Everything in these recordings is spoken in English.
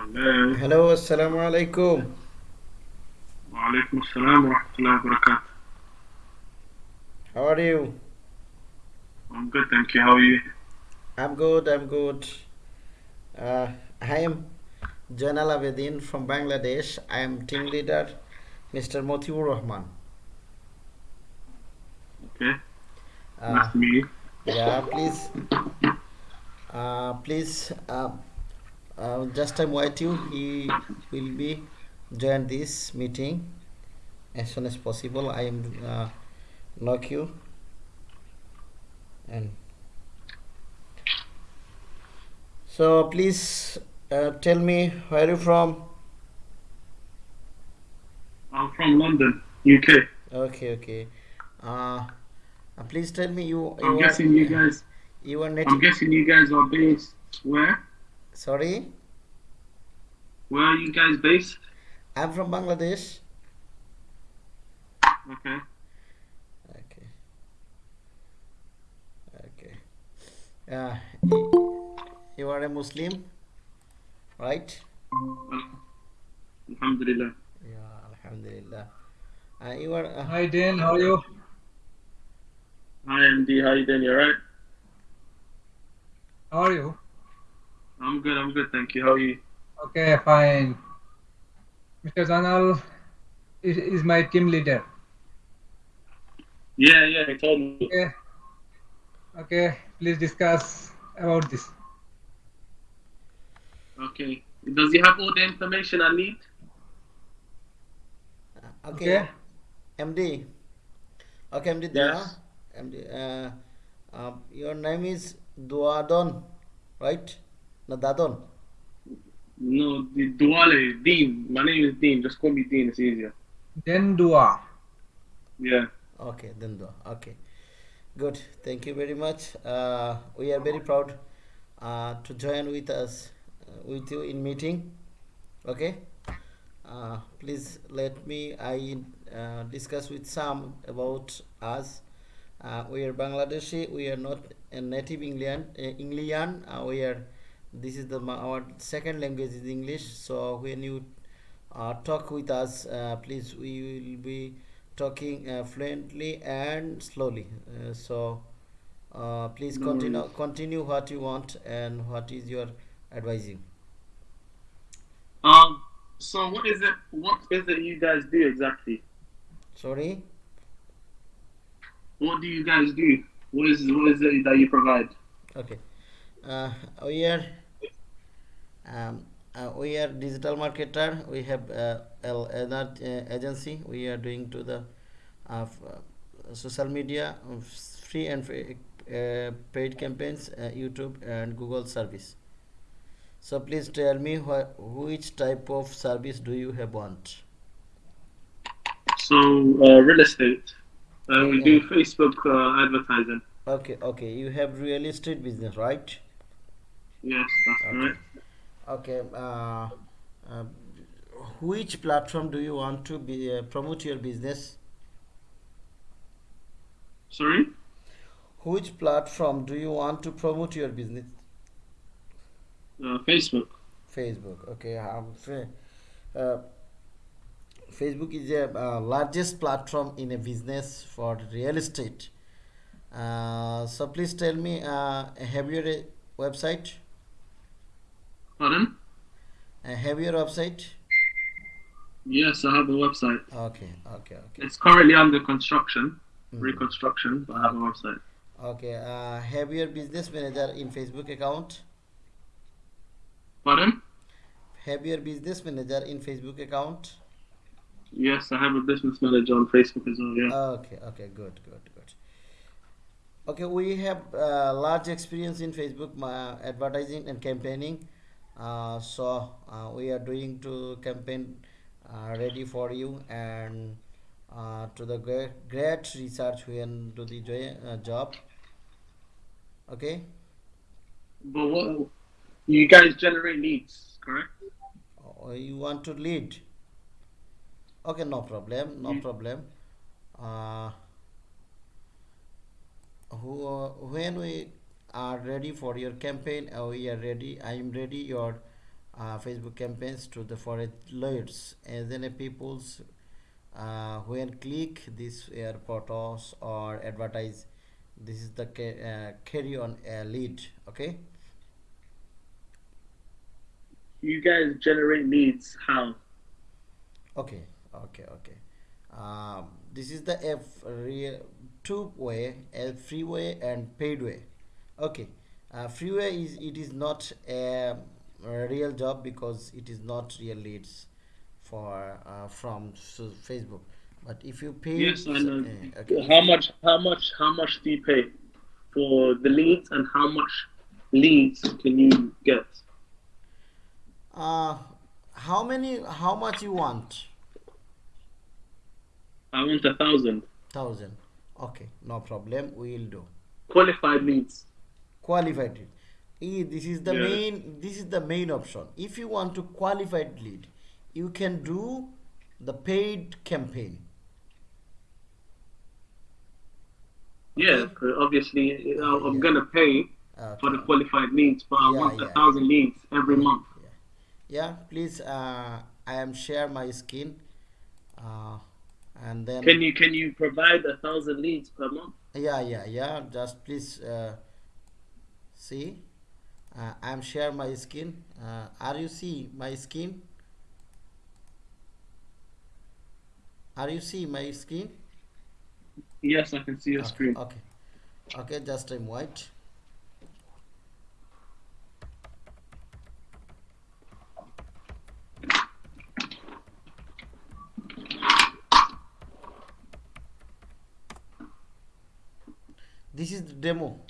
Hello. Hello, assalamu alaikum. Walaikum assalam wa rahmatullahi wa barakatuh. How are you? I'm good, thank you. How are you? I'm good, I'm good. Uh, I am Janal Abedin from Bangladesh. I am team leader, Mr. Motiur Rahman. Okay. Uh, nice to meet you. yeah, please, uh, please, uh, uh, just time wait you. He will be join this meeting as soon as possible. I am uh, knock you and so please uh, tell me where are you from. I'm from London, UK. Okay, okay. Uh, uh, please tell me you. I'm you guessing you guys. You are I'm guessing you guys are based where? Sorry, Where are you guys based? I'm from Bangladesh. Okay. Okay. Okay. Uh, you are a Muslim, right? Alhamdulillah. Yeah, Alhamdulillah. Uh, you are. Uh, Hi Dan, how are you? Hi MD, how you doing? You alright? How are you? I'm good. I'm good, thank you. How are you? Okay, fine. Mr. Zanal is, is my team leader. Yeah, yeah. He told me. Okay. Okay, please discuss about this. Okay. Does he have all the information I need? okay. Okay. MD. Okay, MD. There. Yes. MD. Uh, uh, your name is Duadon, right? No, Dadon. No, the Duale, Dean. My name is Dean. Just call me Dean. It's easier. Then dua. Yeah. Okay, then do. Okay, good. Thank you very much. Uh, we are very proud uh, to join with us uh, with you in meeting. Okay. Uh, please let me I uh, discuss with some about us. Uh, we are Bangladeshi. We are not a native England. Uh, English. Uh, we are. This is the our second language is English. So when you uh, talk with us, uh, please we will be talking uh, fluently and slowly. Uh, so uh, please No continue worries. continue what you want and what is your advising. Um. So what is it? What is it you guys do exactly? Sorry. What do you guys do? What is what is it that you provide? Okay. Uh, we are um, uh, we are digital marketer. We have uh, another uh, agency. We are doing to the uh, social media uh, free and free, uh, paid campaigns, uh, YouTube and Google service. So please tell me wh- which type of service do you have want? So uh, real estate. Uh, we do Facebook uh, advertising. Okay, okay. You have real estate business, right? Yes, that's Okay. right. Okay. Uh, uh, which platform do you want to be uh, promote your business? Sorry. Which platform do you want to promote your business? Uh, Facebook. Facebook. Okay. Um, uh, Facebook is the uh, largest platform in a business for real estate. Uh, so please tell me, uh, have your uh, website? Pardon? Uh, have your website? Yes, I have a website. Okay. Okay. Okay. It's currently under construction, Mhm. reconstruction, but I have a website. Okay. Uh, have your business manager in Facebook account? Pardon? Have your business manager in Facebook account? Yes, I have a business manager on Facebook as well. Yeah. Okay, okay, good, good, good. Okay, we have uh, large experience in Facebook advertising and campaigning. Uh, so uh, we are doing to campaign uh, ready for you and uh, to the great, great research when do the jo- uh, job. Okay, But what? You guys generate leads, correct? or you want to lead? Okay, no problem, no Mm. problem. Uh, who, when we are ready for your campaign, uh, we are ready. I am ready. Your uh, facebook campaigns to the for leads and then a people's uh, when click this air photos or advertise. This is the uh, carry on a lead. Okay? You guys generate leads. How? okay. Okay. Okay. Um, this is the f real two way a free way and paid way okay uh, freeway is it is not a, a real job because it is not real leads for uh, from so facebook but if you pay Yes, I know. uh, okay, How much? How much? How much do you pay for the leads, and how much leads can you get? uh how many how much you want I want a thousand thousand okay no problem we will do qualified leads. Qualified lead this is the Yeah. main this is the main option if you want to qualified lead you can do the paid campaign Yeah, obviously I'm yeah. gonna pay for the qualified leads, but I Yeah, want a thousand leads every month. yeah, yeah please uh, i am share my screen uh, and then Can you can you provide a thousand leads per month? yeah yeah yeah just please uh, see? Uh, i'm share my screen uh, are you see my screen are you see my screen Yes, I can see your okay, screen. okay. Okay just i'm white. This is the demo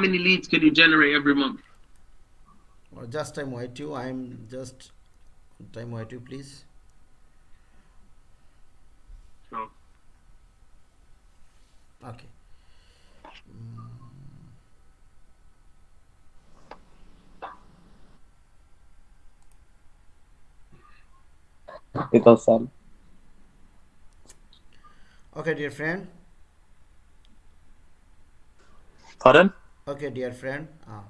many leads can you generate every month? Or just time white you. I'm just time white you, please. So, Okay. Mm. It does sell. Okay, dear friend. Pardon? Okay, dear friend. Uh,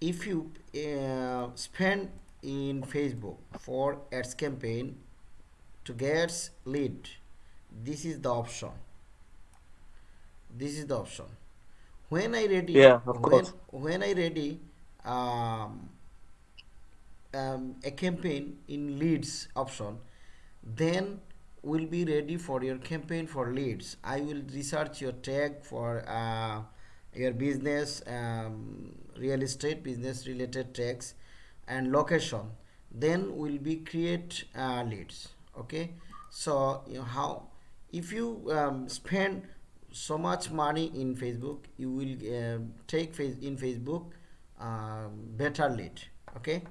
if you uh, spend in Facebook for ads campaign to get lead, this is the option. This is the option. When I ready, Yeah, of when, course. when I ready um, um, a campaign in leads option, then will be ready for your campaign for leads. I will research your tag for uh, your business, um, real estate business related tax and location. Then will be create uh, leads. Okay, so you know how if you um, spend so much money in Facebook, you will uh, take face in Facebook um, better lead. Okay.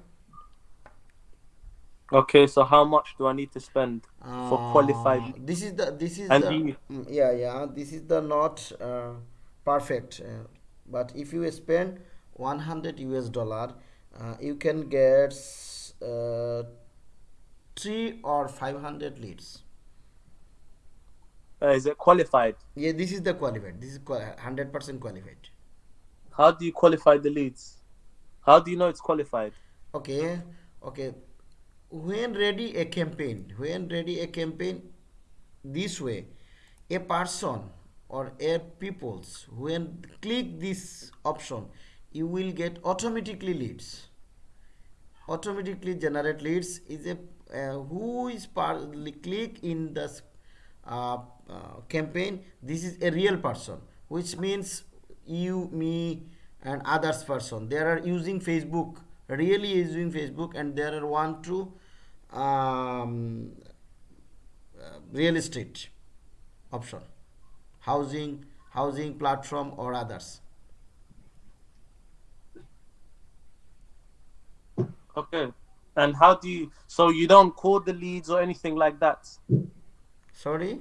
Okay, so how much do I need to spend for Uh, qualified? this is the this is And the mm, yeah yeah this is the not uh, perfect uh, but if you spend 100 us dollar uh, you can get uh, three or 500 leads Uh, is it qualified? yeah this is the qualified this is 100% qualified How do you qualify the leads? How do you know it's qualified? okay okay when ready a campaign when ready a campaign this way a person or a peoples when click this option you will get automatically leads automatically generate leads is a uh, who is part click in the uh, uh, campaign this is a real person which means you me and others person they are using facebook really using Facebook and there are one to um, uh, real estate option housing housing platform or others Okay. And how do you? So you don't call the leads or anything like that. sorry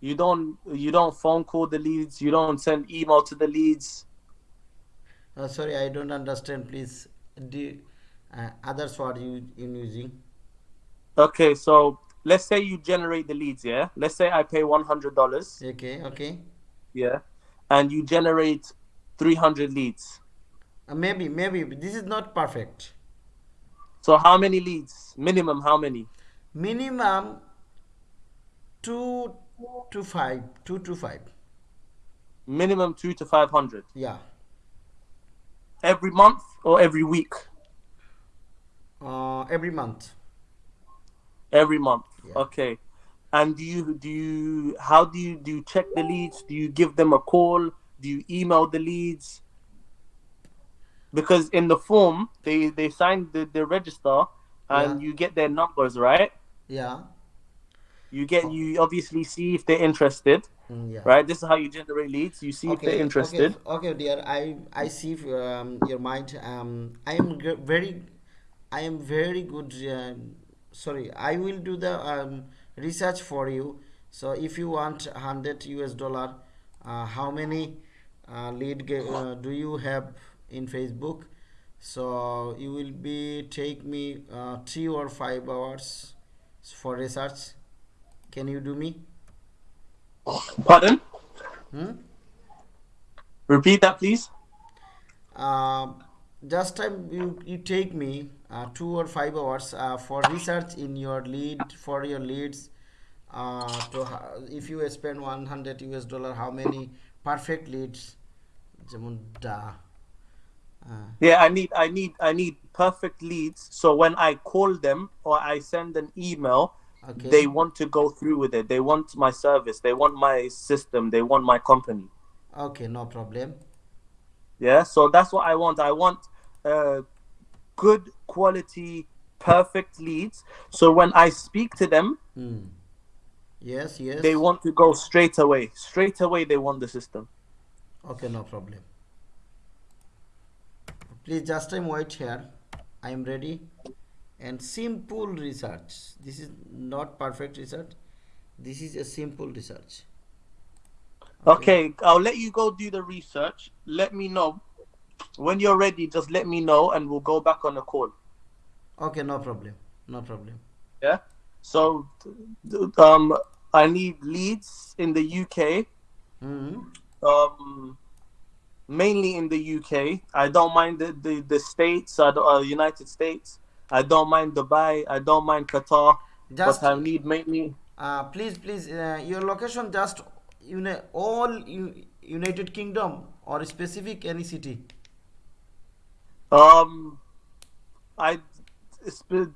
You don't. You don't phone call the leads. You don't send email to the leads. uh, sorry i don't understand please do uh, others what you in using Okay. So let's say you generate the leads. Yeah. Let's say I pay one hundred dollars. okay okay Yeah. And you generate three hundred leads. uh, maybe maybe this is not perfect So how many leads? Minimum how many? minimum two to five two to five Minimum two to five hundred yeah every month or every week. uh, every month Every month. Yeah. Okay. And do you do you how do you do you check the leads? Do you give them a call? Do you email the leads? Because in the form they they sign the, the register and Yeah. you get their numbers, right? yeah You get you obviously see if they're interested, Mm, yeah right? This is how you generate leads. You see if they're interested. Okay, okay, dear. I I see um, your mind. Um, I am g- very, I am very good. Um, sorry, I will do the um, research for you. So if you want hundred US dollar, uh, how many uh, lead uh, do you have in Facebook? So you will be take me uh, three or five hours for research. Can you do me? Pardon? Hmm? Repeat that, please just time you, you take me uh, two or five hours uh, for research in your lead for your leads uh, to if you spend 100 US dollar how many perfect leads? Uh, yeah I need I need I need perfect leads. So when I call them or I send an email okay. they want to go through with it. They want my service. They want my system. They want my company. Okay no problem. Yeah. So that's what I want. I want uh, good quality, perfect leads. So when I speak to them, Hmm. yes yes they want to go straight away. Straight away, they want the system. okay no problem please just time wait here i am ready and simple research this is not perfect research this is a simple research Okay, I'll let you go do the research. Let me know when you're ready. Just let me know, and we'll go back on the call. okay no problem no problem Yeah. So, um, I need leads in the UK. hmm Um, mainly in the UK. I don't mind the the, the states. I uh, United States. I don't mind Dubai. I don't mind Qatar. just but I need mainly. uh, please please uh, your location just you know all united kingdom or specific any city? Um, I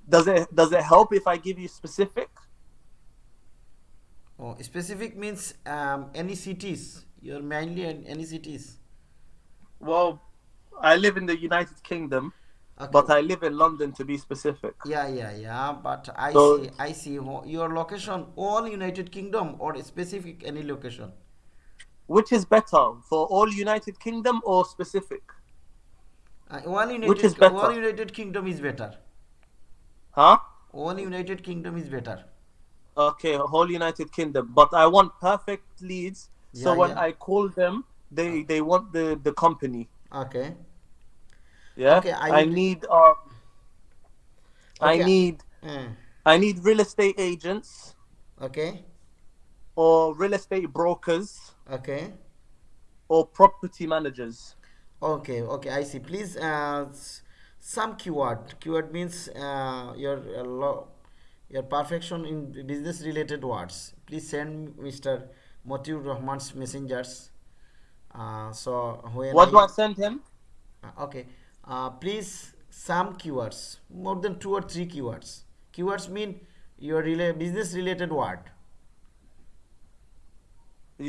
does it does it help if I give you specific? oh specific means um, any cities. You're mainly in any cities. Well, I live in the United Kingdom, okay. but I live in London to be specific. yeah yeah yeah but i So- see i see your location all united kingdom or specific any location Which is better for all United Kingdom or specific? uh, all united is better? all united kingdom is better Huh? all united kingdom is better Okay, whole United Kingdom. But I want perfect leads. So when yeah. I call them, they they want the the company. okay Yeah. Okay, I I, need um. I Okay. need Uh, I need real estate agents okay or real estate brokers okay or property managers. okay okay i see please uh, some keyword keyword means uh, your uh, your perfection in business related words please send mr motiur rahman's messengers uh, so when What do I send him? Uh, okay uh, please some keywords more than two or three keywords. Keywords mean your rela- business related word.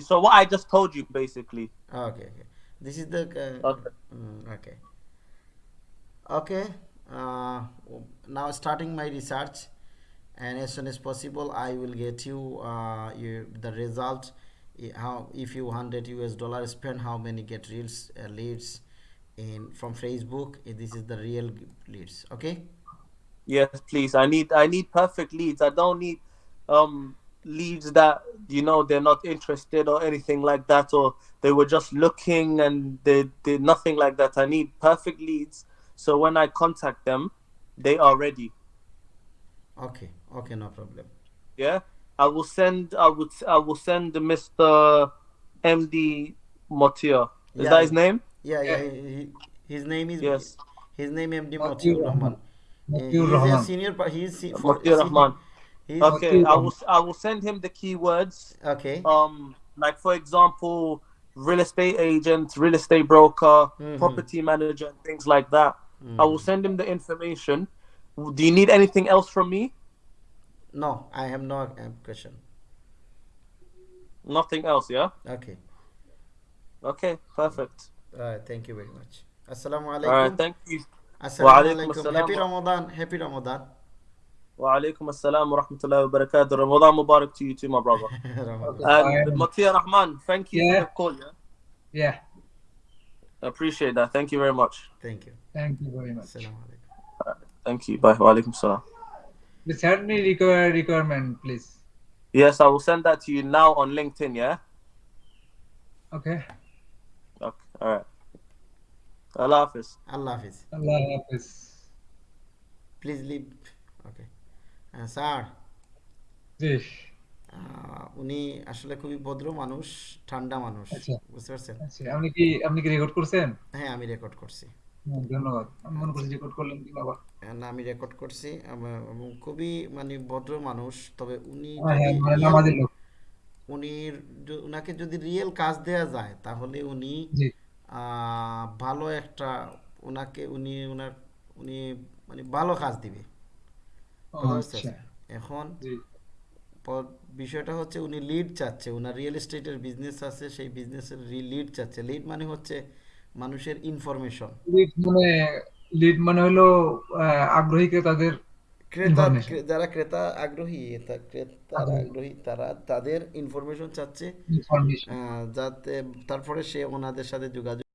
So what I just told you basically. okay okay. This is the uh, Okay. mm, okay. Okay uh, now starting my research. And as soon as possible i will get you, uh, you the result. How if you 100 us dollar spend how many get reels uh, leads in from facebook Eh, this is the real leads okay Yes, please. I need I need perfect leads. I don't need um leads that you know they're not interested or anything like that, or they were just looking and they did nothing like that. I need perfect leads so when I contact them, they are ready. okay okay no problem Yeah, I will send. I would. I will send Mr. MD Motia. Is Yeah, that his name? Yeah yeah Yeah. he, he- his name is Yes. his name md Matiur Matiur rahman Eh, Matiur he is a Rahman. senior pa- he is se- for, Motia Rahman. he's Okay, I will. I will send him the keywords. okay Um, like for example, real estate agent, real estate broker, Mhm. property manager, and things like that. I will Mm. send him the information. Do you need anything else from me? no i have no uh, question Nothing else. Yeah. okay Okay. Perfect. Uh, thank you very much. Assalamu uh, alaikum. Uh, thank you. Assalamu. Happy Ramadan. Happy Ramadan. Wa alaikum assalam wa rahmatullahi wa barakatuh. Ramadan Mubarak to you too, my brother. and Matia um, Rahman, thank you yeah. for the call. Yeah. yeah. I appreciate that. Thank you very much. Thank you. Thank you very much. Assalamu uh, Thank you. Bye. Wa alaikum salam. Send me require requirement, please. Yes, I will send that to you now on LinkedIn, yeah? Okay. Okay. All right. Allah Hafiz. allah hafiz. Allah Hafiz. please leave. Okay. Sir জি. উনি আসলে খুবই ভদ্র মানুষ ঠান্ডা মানুষ। আচ্ছা। বুঝতে পারছেন? আচ্ছা আপনি কি আপনি কি রেকর্ড করছেন? হ্যাঁ আমি রেকর্ড করছি। ধন্যবাদ। আমি মনে করছি রেকর্ড করলেন কিনা আবার। না আমি রেকর্ড করছি। খুবই মানে ভদ্র মানুষ তবে উনি হ্যাঁ হ্যাঁ যদি মানে উনি উনাকে যদি রিয়েল কাজ দেয়া যায় তাহলে উনি জি। ভালো একটা ওনাকে উনি ওনার উনি মানে ভালো কাজ দিবে? আচ্ছা। এখন বিষয়টা হচ্ছে উনি লিড চাচ্ছে ওনার রিয়েল এস্টেটের বিজনেস আছে সেই বিজনেসের লিড চাচ্ছে। লিড মানে হচ্ছে মানুষের ইনফরমেশন লিড মানে লিড মানে হলো আহ, আগ্রহী ক্রেতাদের ক্রেতা যারা ক্রেতা আগ্রহী ক্রেতা ক্রেতারা আগ্রহী। তারা তাদের ইনফরমেশন চাচ্ছে যাতে তারপরে সে ওনাদের সাথে যোগাযোগ